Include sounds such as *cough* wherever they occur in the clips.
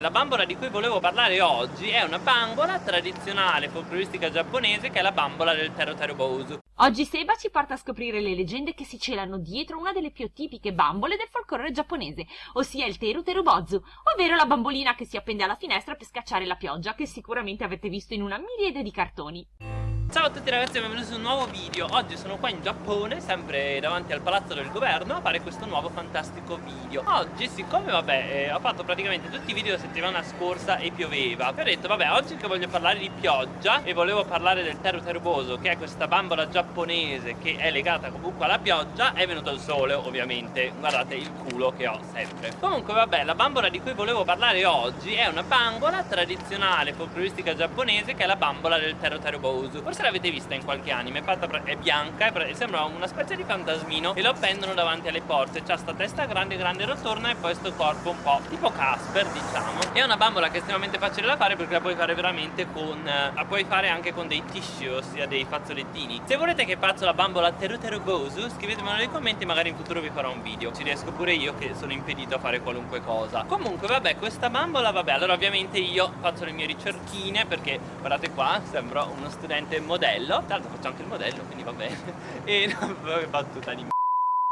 La bambola di cui volevo parlare oggi è una bambola tradizionale folcloristica giapponese che è la bambola del Tero Tero Bosu. Oggi Seba ci porta a scoprire le leggende che si celano dietro una delle più tipiche bambole del folklore giapponese, ossia il Teru Teru Bozu, ovvero la bambolina che si appende alla finestra per scacciare la pioggia, che sicuramente avete visto in una miriade di cartoni. Ciao a tutti ragazzi e benvenuti su un nuovo video. Oggi sono qua in Giappone, sempre davanti al palazzo del governo A fare questo nuovo fantastico video. Oggi, siccome vabbè, eh, ho fatto praticamente tutti i video la settimana scorsa e pioveva Vi ho detto, vabbè, oggi che voglio parlare di pioggia E volevo parlare del Teru Teruboso Che è questa bambola giapponese che è legata comunque alla pioggia È venuto il sole, ovviamente. Guardate il culo che ho sempre. Comunque, vabbè, la bambola di cui volevo parlare oggi È una bambola tradizionale folcloristica giapponese Che è la bambola del Teru Teruboso Forse l'avete vista in qualche anime, è, fatta, è bianca e sembra una specie di fantasmino e lo appendono davanti alle porte, c'ha sta testa grande grande rotorna e poi sto corpo un po' tipo Casper diciamo. È una bambola che è estremamente facile da fare perché la puoi fare veramente con, eh, la puoi fare anche con dei tissue, ossia dei fazzolettini. Se volete che faccia la bambola Teruterubosu scrivetemelo nei commenti magari in futuro vi farò un video, ci riesco pure io che sono impedito a fare qualunque cosa. Comunque vabbè questa bambola vabbè allora ovviamente io faccio le mie ricerchine perché guardate qua sembro uno studente modello Tra l'altro faccio anche il modello quindi va bene *laughs* E no, battuta di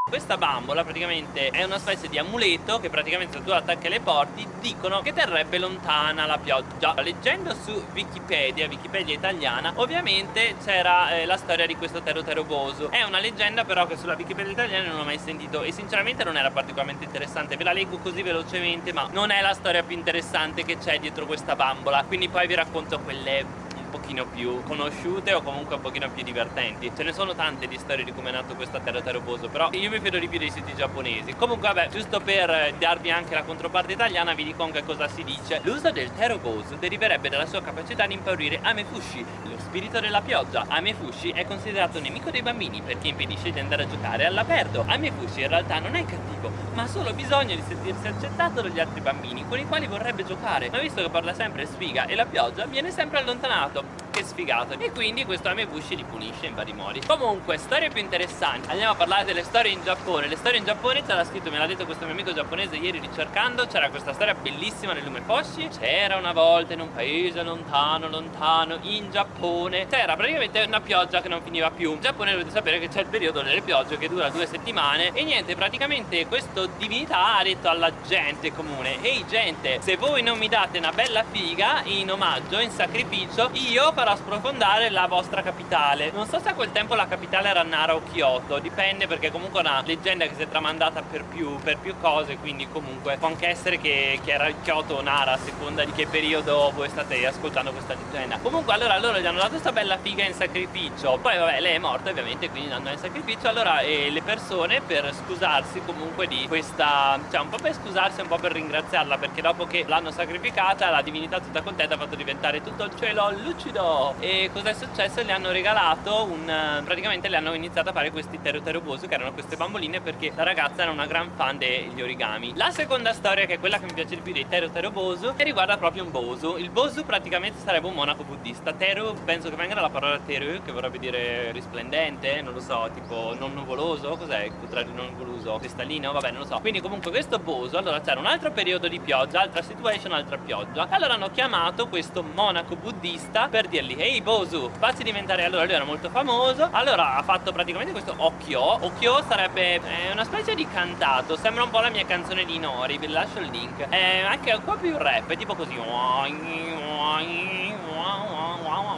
questa bambola praticamente è una specie di amuleto che praticamente se tu attacchi alle porte dicono che terrebbe lontana la pioggia. Leggendo su Wikipedia, Wikipedia italiana, ovviamente c'era eh, la storia di questo Tero Teroboso. È una leggenda però che sulla Wikipedia italiana non ho mai sentito e sinceramente non era particolarmente interessante. Ve la leggo così velocemente ma non è la storia più interessante che c'è dietro questa bambola. Quindi poi vi racconto quelle pochino più conosciute o comunque un pochino più divertenti. Ce ne sono tante di storie di come è nato questo terra terroboso Però io mi fido di più dei siti giapponesi. Comunque vabbè, giusto per darvi anche la controparte italiana vi dico anche cosa si dice. L'uso del terroboso deriverebbe dalla sua capacità di impaurire Amefushi, lo spirito della pioggia. Amefushi è considerato nemico dei bambini perché impedisce di andare a giocare all'aperto. Amefushi in realtà non è cattivo ma ha solo bisogno di sentirsi accettato dagli altri bambini con i quali vorrebbe giocare. Ma visto che parla sempre sfiga e la pioggia viene sempre allontanato up. Che sfigato e quindi questo Amebushi li punisce in vari modi. Comunque storie più interessanti. Andiamo a parlare delle storie in Giappone. Le storie in Giappone c'era scritto me l'ha detto questo mio amico giapponese ieri ricercando c'era questa storia bellissima nel lume Foshi. C'era una volta in un paese lontano lontano in Giappone c'era praticamente una pioggia che non finiva più. In Giappone dovete sapere che c'è il periodo delle piogge che dura due settimane e niente praticamente questo divinità ha detto alla gente comune ehi gente se voi non mi date una bella figa in omaggio in sacrificio io farò sprofondare la vostra capitale. Non so se a quel tempo la capitale era Nara o Kyoto Dipende perché comunque è una leggenda che si è tramandata per più, per più cose Quindi comunque può anche essere che, che era Kyoto o Nara A seconda di che periodo voi state ascoltando questa leggenda. Comunque allora loro gli hanno dato questa bella figa in sacrificio. Poi vabbè lei è morta ovviamente quindi l'hanno in sacrificio Allora eh, le persone per scusarsi comunque di questa Cioè un po' per scusarsi un po' per ringraziarla Perché dopo che l'hanno sacrificata la divinità tutta contenta ha fatto diventare tutto il cielo lucido e cosa è successo? Le hanno regalato un... praticamente le hanno iniziato a fare questi Tero Tero Bosu che erano queste bamboline perché la ragazza era una gran fan degli origami. La seconda storia che è quella che mi piace di più dei Tero Tero Bosu che riguarda proprio un Bosu. Il Bosu praticamente sarebbe un monaco buddista. Teru penso che venga dalla parola Teru che vorrebbe dire risplendente non lo so tipo non nuvoloso cos'è? Il contrario non nuvoloso cristallino vabbè non lo so. Quindi comunque questo Bosu allora c'era un altro periodo di pioggia altra situation altra pioggia. Allora hanno chiamato questo monaco buddista per dirgli dirgli Ehi Bosu facci diventare Allora lui era molto famoso. Allora ha fatto praticamente questo Okyo Okyo sarebbe eh, una specie di cantato. Sembra un po' la mia canzone di Nori. Vi lascio il link. È anche un po' più rap È tipo così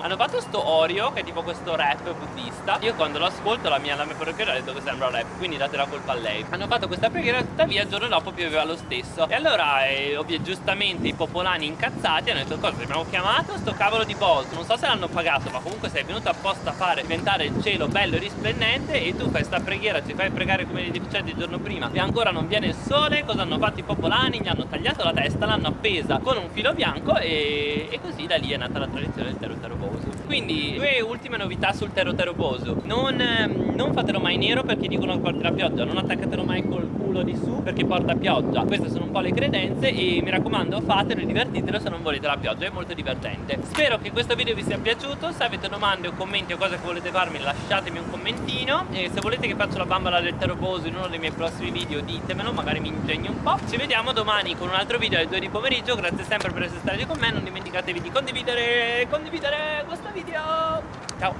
hanno fatto sto Oreo che è tipo questo rap buddista. Io quando lo ascolto la mia, la mia preghiera ha detto che sembra rap Quindi date la colpa a lei. Hanno fatto questa preghiera tuttavia il giorno dopo pioveva lo stesso. E allora eh, ovvio, giustamente i popolani incazzati hanno detto cosa abbiamo chiamato sto cavolo di boss Non so se l'hanno pagato ma comunque sei venuto apposta a fare diventare il cielo bello e risplendente E tu fai questa preghiera, ci fai pregare come i deficienti il giorno prima. E ancora non viene il sole Cosa hanno fatto i popolani? Gli hanno tagliato la testa, l'hanno appesa con un filo bianco E, e così da lì è nata la tradizione del terrore Bosu quindi due ultime novità sul Tero Bosu non, ehm, non fatelo mai nero perché dicono che porta la pioggia non attaccatelo mai col culo di su perché porta pioggia. Queste sono un po' le credenze e mi raccomando fatelo e divertitelo se non volete la pioggia è molto divertente. Spero che questo video vi sia piaciuto se avete domande o commenti o cose che volete farmi lasciatemi un commentino e se volete che faccia la bambola del Tero Bosu in uno dei miei prossimi video ditemelo magari mi ingegno un po' ci vediamo domani con un altro video alle 2 di pomeriggio grazie sempre per essere stati con me non dimenticatevi di condividere condividere questo video. Ciao